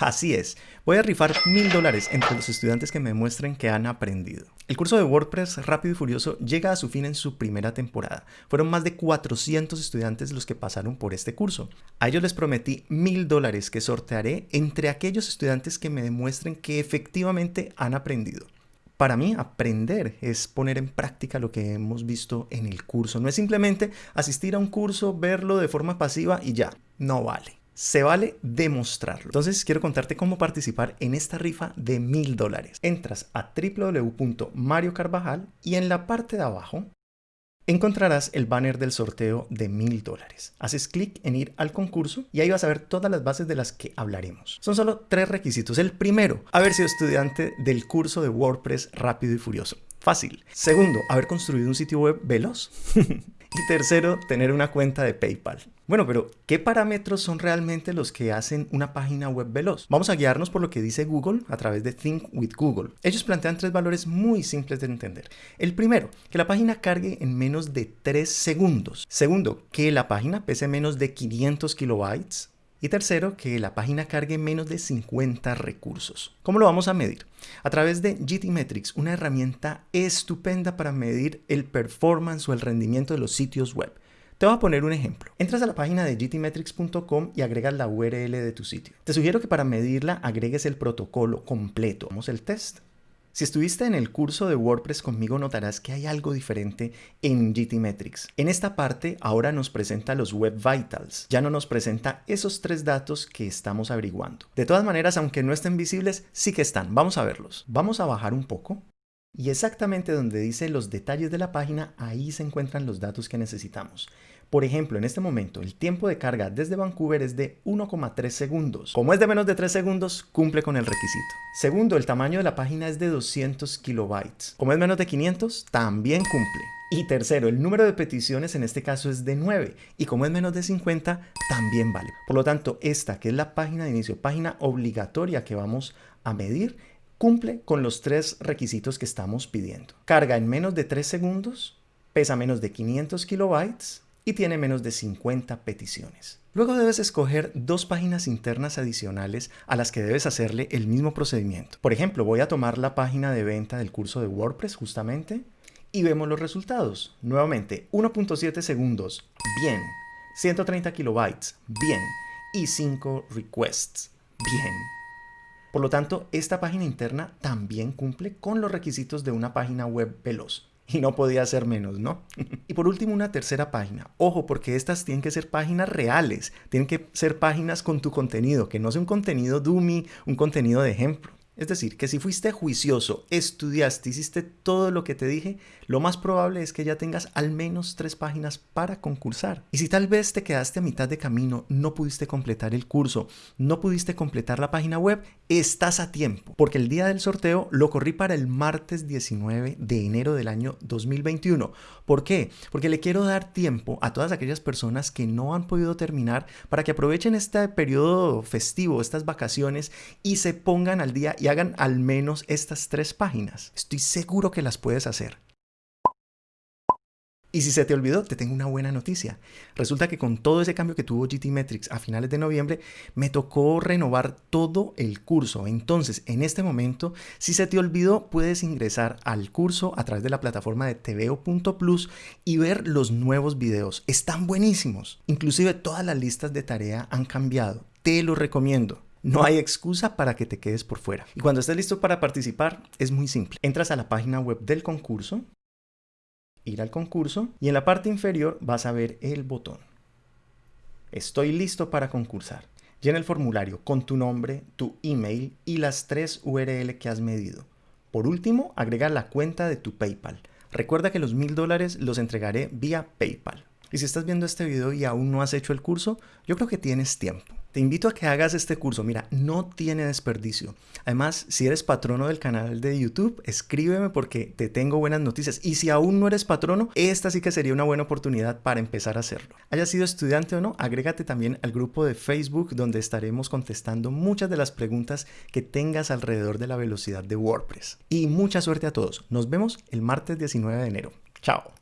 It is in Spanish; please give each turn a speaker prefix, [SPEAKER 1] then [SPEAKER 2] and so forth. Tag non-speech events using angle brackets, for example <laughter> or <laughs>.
[SPEAKER 1] Así es, voy a rifar mil dólares entre los estudiantes que me muestren que han aprendido. El curso de WordPress Rápido y Furioso llega a su fin en su primera temporada. Fueron más de 400 estudiantes los que pasaron por este curso. A ellos les prometí mil dólares que sortearé entre aquellos estudiantes que me demuestren que efectivamente han aprendido. Para mí, aprender es poner en práctica lo que hemos visto en el curso. No es simplemente asistir a un curso, verlo de forma pasiva y ya. No vale se vale demostrarlo. Entonces quiero contarte cómo participar en esta rifa de mil dólares. Entras a www.mariocarvajal y en la parte de abajo encontrarás el banner del sorteo de mil dólares. Haces clic en ir al concurso y ahí vas a ver todas las bases de las que hablaremos. Son solo tres requisitos. El primero, haber sido estudiante del curso de WordPress rápido y furioso. Fácil. Segundo, haber construido un sitio web veloz. <laughs> Y tercero, tener una cuenta de PayPal. Bueno, pero ¿qué parámetros son realmente los que hacen una página web veloz? Vamos a guiarnos por lo que dice Google a través de Think with Google. Ellos plantean tres valores muy simples de entender. El primero, que la página cargue en menos de 3 segundos. Segundo, que la página pese menos de 500 kilobytes. Y tercero, que la página cargue menos de 50 recursos. ¿Cómo lo vamos a medir? A través de GTmetrix, una herramienta estupenda para medir el performance o el rendimiento de los sitios web. Te voy a poner un ejemplo. Entras a la página de gtmetrix.com y agregas la URL de tu sitio. Te sugiero que para medirla agregues el protocolo completo. Vamos el test. Si estuviste en el curso de WordPress conmigo notarás que hay algo diferente en GTmetrix. En esta parte ahora nos presenta los Web Vitals, ya no nos presenta esos tres datos que estamos averiguando. De todas maneras, aunque no estén visibles, sí que están. Vamos a verlos. Vamos a bajar un poco. Y exactamente donde dice los detalles de la página, ahí se encuentran los datos que necesitamos. Por ejemplo, en este momento el tiempo de carga desde Vancouver es de 1,3 segundos. Como es de menos de 3 segundos, cumple con el requisito. Segundo, el tamaño de la página es de 200 kilobytes. Como es menos de 500, también cumple. Y tercero, el número de peticiones en este caso es de 9 y como es menos de 50 también vale. Por lo tanto, esta que es la página de inicio, página obligatoria que vamos a medir, cumple con los tres requisitos que estamos pidiendo. Carga en menos de 3 segundos, pesa menos de 500 kilobytes y tiene menos de 50 peticiones. Luego debes escoger dos páginas internas adicionales a las que debes hacerle el mismo procedimiento. Por ejemplo, voy a tomar la página de venta del curso de WordPress justamente y vemos los resultados. Nuevamente, 1.7 segundos, bien. 130 kilobytes, bien. Y 5 requests, bien. Por lo tanto, esta página interna también cumple con los requisitos de una página web veloz <laughs> y no podía ser menos, ¿no? <laughs> y por último, una tercera página. Ojo, porque estas tienen que ser páginas reales, tienen que ser páginas con tu contenido, que no sea un contenido dummy, un contenido de ejemplo. Es decir, que si fuiste juicioso, estudiaste, hiciste todo lo que te dije, lo más probable es que ya tengas al menos tres páginas para concursar. Y si tal vez te quedaste a mitad de camino, no pudiste completar el curso, no pudiste completar la página web, estás a tiempo, porque el día del sorteo lo corrí para el martes 19 de enero del año 2021. ¿Por qué? Porque le quiero dar tiempo a todas aquellas personas que no han podido terminar para que aprovechen este periodo festivo, estas vacaciones y se pongan al día y hagan al menos estas tres páginas. Estoy seguro que las puedes hacer. Y si se te olvidó, te tengo una buena noticia. Resulta que con todo ese cambio que tuvo GTmetrix a finales de noviembre, me tocó renovar todo el curso. Entonces, en este momento, si se te olvidó, puedes ingresar al curso a través de la plataforma de tveo.plus y ver los nuevos videos. Están buenísimos. Inclusive todas las listas de tarea han cambiado. Te lo recomiendo. No hay excusa para que te quedes por fuera. Y cuando estés listo para participar, es muy simple. Entras a la página web del concurso, ir al concurso y en la parte inferior vas a ver el botón. Estoy listo para concursar. Llena el formulario con tu nombre, tu email y las tres URL que has medido. Por último, agrega la cuenta de tu PayPal. Recuerda que los mil dólares los entregaré vía PayPal. Y si estás viendo este video y aún no has hecho el curso, yo creo que tienes tiempo. Te invito a que hagas este curso. Mira, no tiene desperdicio. Además, si eres patrono del canal de YouTube, escríbeme porque te tengo buenas noticias. Y si aún no eres patrono, esta sí que sería una buena oportunidad para empezar a hacerlo. Haya sido estudiante o no, agrégate también al grupo de Facebook donde estaremos contestando muchas de las preguntas que tengas alrededor de la velocidad de WordPress. Y mucha suerte a todos. Nos vemos el martes 19 de enero. Chao.